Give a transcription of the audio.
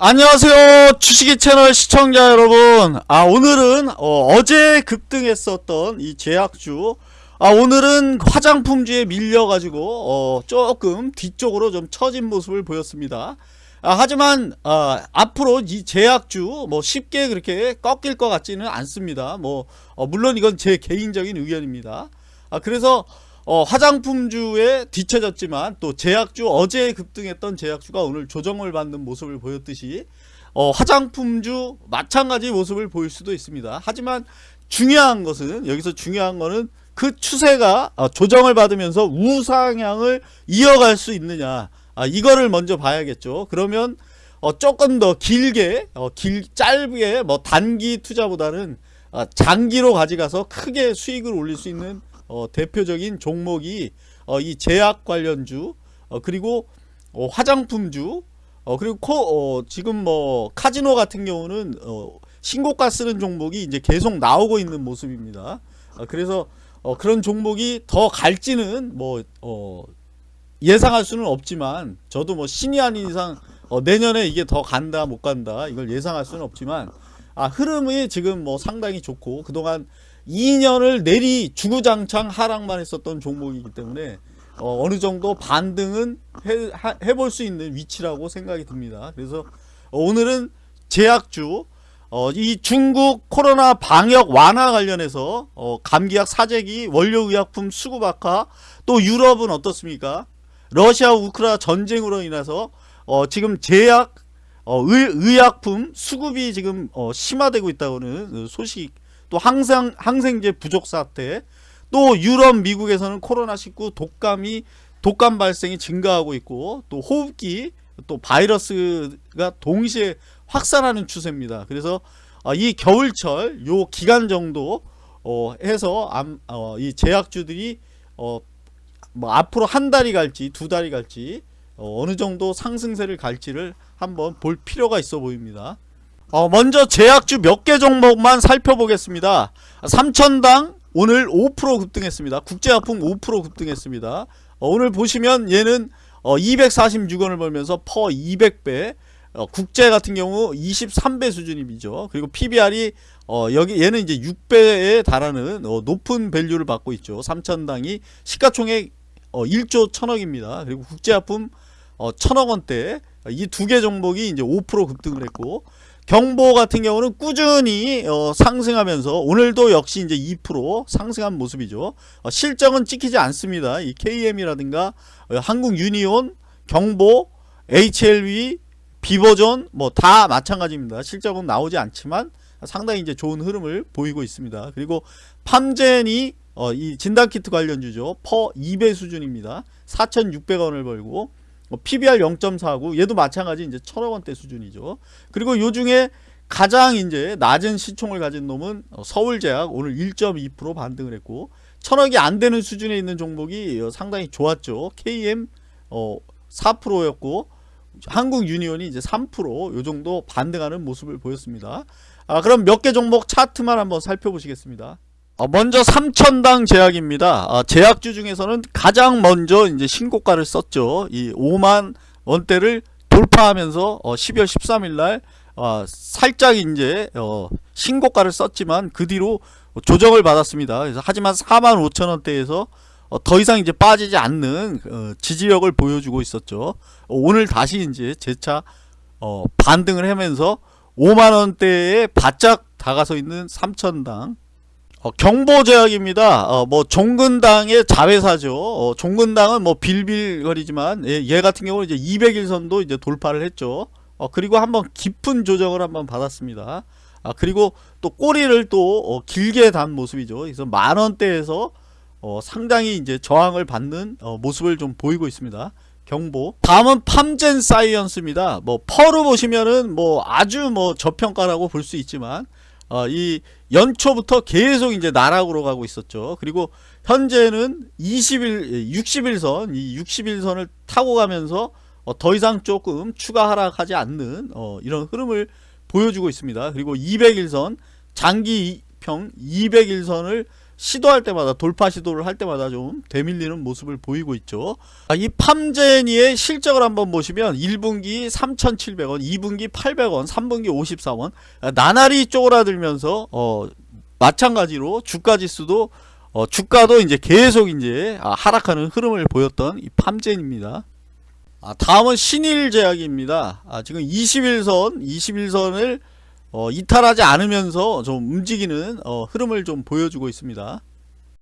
안녕하세요 주식이 채널 시청자 여러분. 아 오늘은 어, 제 급등했었던 이 제약주. 아 오늘은 화장품주에 밀려가지고 어, 조금 뒤쪽으로 좀 처진 모습을 보였습니다. 아, 하지만 아, 앞으로 이 제약주 뭐 쉽게 그렇게 꺾일 것 같지는 않습니다. 뭐 어, 물론 이건 제 개인적인 의견입니다. 아, 그래서 어, 화장품주에 뒤쳐졌지만 또 제약주 어제 급등했던 제약주가 오늘 조정을 받는 모습을 보였듯이 어, 화장품주 마찬가지 모습을 보일 수도 있습니다. 하지만 중요한 것은 여기서 중요한 것은 그 추세가 어, 조정을 받으면서 우상향을 이어갈 수 있느냐 아, 이거를 먼저 봐야겠죠. 그러면 어, 조금 더 길게 어, 길 짧게 뭐 단기 투자보다는 어, 장기로 가져가서 크게 수익을 올릴 수 있는 어, 대표적인 종목이 어, 이 제약 관련주 어, 그리고 어, 화장품주 어, 그리고 코, 어, 지금 뭐 카지노 같은 경우는 어, 신고가 쓰는 종목이 이제 계속 나오고 있는 모습입니다. 어, 그래서 어, 그런 종목이 더 갈지는 뭐 어, 예상할 수는 없지만 저도 뭐 신이 아닌 이상 어, 내년에 이게 더 간다 못 간다 이걸 예상할 수는 없지만 아 흐름이 지금 뭐 상당히 좋고 그동안 2년을 내리 주구장창 하락만 했었던 종목이기 때문에 어, 느 정도 반등은 해, 볼 수 있는 위치라고 생각이 듭니다. 그래서 오늘은 제약주 어, 이 중국 코로나 방역 완화 관련해서 어, 감기약 사재기 원료의약품 수급 악화 또 유럽은 어떻습니까? 러시아 우크라 전쟁으로 인해서 어, 지금 제약 어, 의, 의약품 수급이 지금 어, 심화되고 있다고는 소식 또 항상 항생제 부족 사태 또 유럽 미국에서는 코로나19 독감이 독감 발생이 증가하고 있고 또 호흡기 또 바이러스가 동시에 확산하는 추세입니다. 그래서 어, 이 겨울철 요 기간 정도 어, 해서 어, 이 제약주들이 어, 뭐 앞으로 한 달이 갈지 두 달이 갈지 어, 느 정도 상승세를 갈지를 한번 볼 필요가 있어 보입니다. 어, 먼저 제약주 몇 개 종목만 살펴보겠습니다. 삼천당 오늘 5% 급등했습니다. 국제화품 5% 급등했습니다. 어, 오늘 보시면 얘는 어, 246원을 벌면서 퍼 200배 어, 국제 같은 경우 23배 수준이죠. 그리고 PBR이 어, 여기 얘는 이제 6배에 달하는 어, 높은 밸류를 받고 있죠. 삼천당이 시가총액 어, 1조 1000억입니다. 그리고 국제화품 어, 1000억 원대 이 두 개 종목이 이제 5% 급등을 했고 경보 같은 경우는 꾸준히 어, 상승하면서 오늘도 역시 이제 2% 상승한 모습이죠. 어, 실적은 찍히지 않습니다. 이 KM이라든가 어, 한국 유니온, 경보, HLV, 비버전 뭐 다 마찬가지입니다. 실적은 나오지 않지만 상당히 이제 좋은 흐름을 보이고 있습니다. 그리고 팜젠이 어, 이 진단키트 관련주죠. 퍼 2배 수준입니다. 4,600원을 벌고 뭐 PBR 0.49 얘도 마찬가지 이제 천억 원대 수준이죠. 그리고 요 중에 가장 이제 낮은 시총을 가진 놈은 어, 서울제약 오늘 1.2% 반등을 했고 천억이 안 되는 수준에 있는 종목이 어, 상당히 좋았죠. KM 어 4%였고 한국 유니온이 이제 3%요 정도 반등하는 모습을 보였습니다. 아 그럼 몇 개 종목 차트만 한번 살펴보시겠습니다. 어, 먼저 삼천당 제약입니다. 어, 제약주 중에서는 가장 먼저 이제 신고가를 썼죠. 이 5만 원대를 돌파하면서 어, 12월 13일 날 어, 살짝 이제 어, 신고가를 썼지만 그 뒤로 조정을 받았습니다. 그래서 하지만 4만 5천 원대에서 어, 더 이상 이제 빠지지 않는 어, 지지력을 보여주고 있었죠. 어, 오늘 다시 이제 재차 어, 반등을 하면서 5만 원대에 바짝 다가서 있는 삼천당 어, 경보제약입니다. 어, 뭐 종근당의 자회사죠. 어, 종근당은 뭐 빌빌거리지만 얘, 얘 같은 경우는 이제 200일선도 이제 돌파를 했죠. 어, 그리고 한번 깊은 조정을 한번 받았습니다. 아, 그리고 또 꼬리를 또 어, 길게 단 모습이죠. 그래서 만 원대에서 어, 상당히 이제 저항을 받는 어, 모습을 좀 보이고 있습니다. 경보. 다음은 팜젠 사이언스입니다. 뭐 퍼로 보시면은 뭐 아주 뭐 저평가라고 볼 수 있지만 어, 이 연초부터 계속 이제 나락으로 가고 있었죠. 그리고 현재는 20일, 60일선, 이 60일선을 타고 가면서 어, 더 이상 조금 추가 하락하지 않는 어, 이런 흐름을 보여주고 있습니다. 그리고 200일선, 장기평 200일선을 시도할 때마다 돌파 시도를 할 때마다 좀 되밀리는 모습을 보이고 있죠. 아, 이 팜제니의 실적을 한번 보시면 1분기 3,700원, 2분기 800원, 3분기 54원 아, 나날이 쪼그라들면서 어, 마찬가지로 주가 지수도 어, 주가도 이제 계속 이제 아, 하락하는 흐름을 보였던 이 팜젠입니다. 아, 다음은 신일제약입니다. 아, 지금 21선, 21선을 어, 이탈하지 않으면서 좀 움직이는 어, 흐름을 좀 보여주고 있습니다.